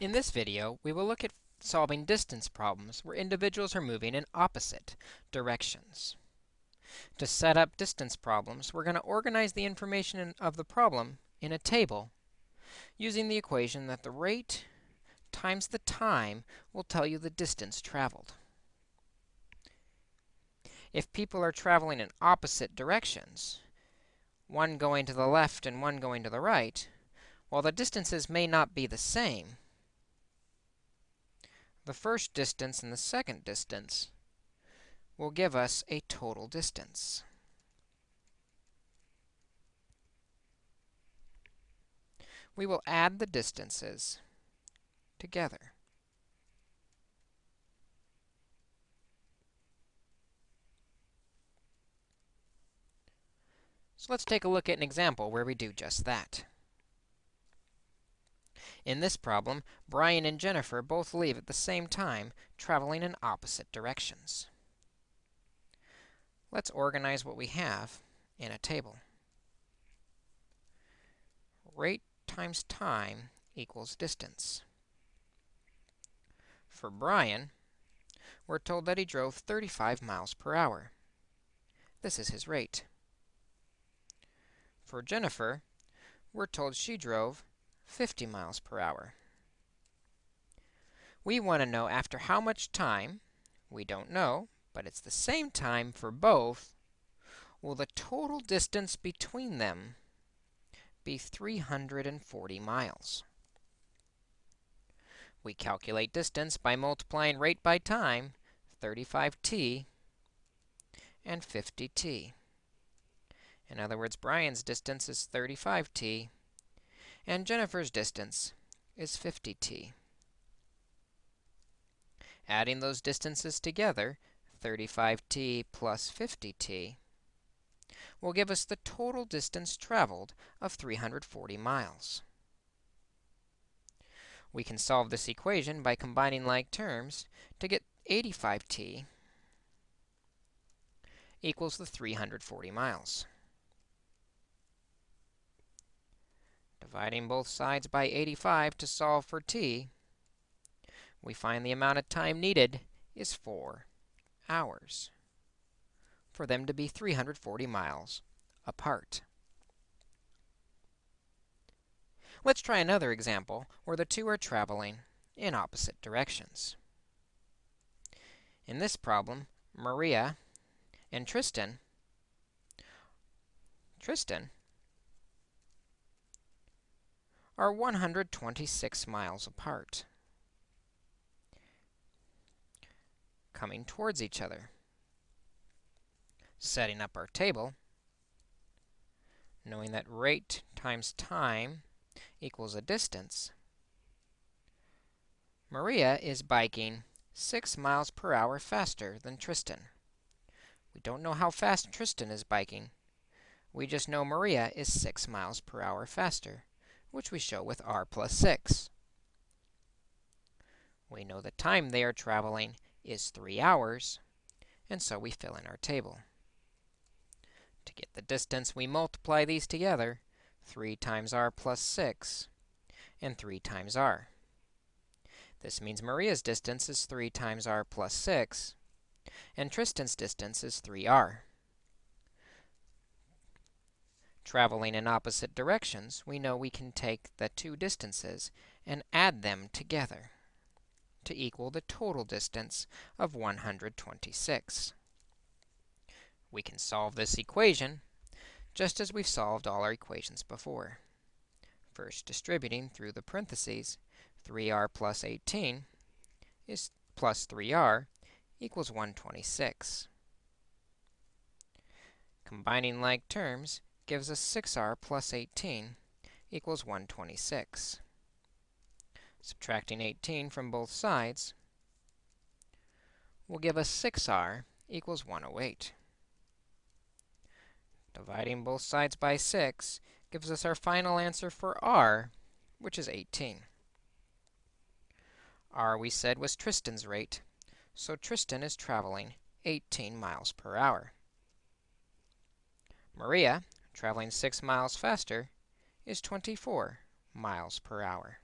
In this video, we will look at solving distance problems where individuals are moving in opposite directions. To set up distance problems, we're going to organize the information of the problem in a table using the equation that the rate times the time will tell you the distance traveled. If people are traveling in opposite directions, one going to the left and one going to the right, while the distances may not be the same, the first distance and the second distance will give us a total distance. We will add the distances together. So let's take a look at an example where we do just that. In this problem, Brian and Jennifer both leave at the same time, traveling in opposite directions. Let's organize what we have in a table. Rate times time equals distance. For Brian, we're told that he drove 35 miles per hour. This is his rate. For Jennifer, we're told she drove 50 miles per hour. We want to know after how much time, we don't know, but it's the same time for both, will the total distance between them be 340 miles. We calculate distance by multiplying rate by time, 35t and 50t. In other words, Brian's distance is 35t, and Jennifer's distance is 50t. Adding those distances together, 35t plus 50t, will give us the total distance traveled of 340 miles. We can solve this equation by combining like terms to get 85t equals the 340 miles. Dividing both sides by 85 to solve for t, we find the amount of time needed is 4 hours for them to be 340 miles apart. Let's try another example where the two are traveling in opposite directions. In this problem, Maria and Tristan Tristan are 126 miles apart, coming towards each other. Setting up our table, knowing that rate times time equals a distance, Maria is biking 6 miles per hour faster than Tristan. We don't know how fast Tristan is biking. We just know Maria is 6 miles per hour faster which we show with r plus 6. We know the time they are traveling is 3 hours, and so we fill in our table. To get the distance, we multiply these together, 3 times r plus 6 and 3 times r. This means Maria's distance is 3 times r plus 6, and Tristan's distance is 3r. Traveling in opposite directions, we know we can take the two distances and add them together to equal the total distance of 126. We can solve this equation just as we've solved all our equations before. First, distributing through the parentheses, 3r plus 18 is plus 3r equals 126. Combining like terms, gives us 6r plus 18 equals 126. Subtracting 18 from both sides will give us 6r equals 108. Dividing both sides by 6 gives us our final answer for r, which is 18. r, we said, was Tristan's rate, so Tristan is traveling 18 miles per hour. Maria traveling 6 miles faster, is 24 miles per hour.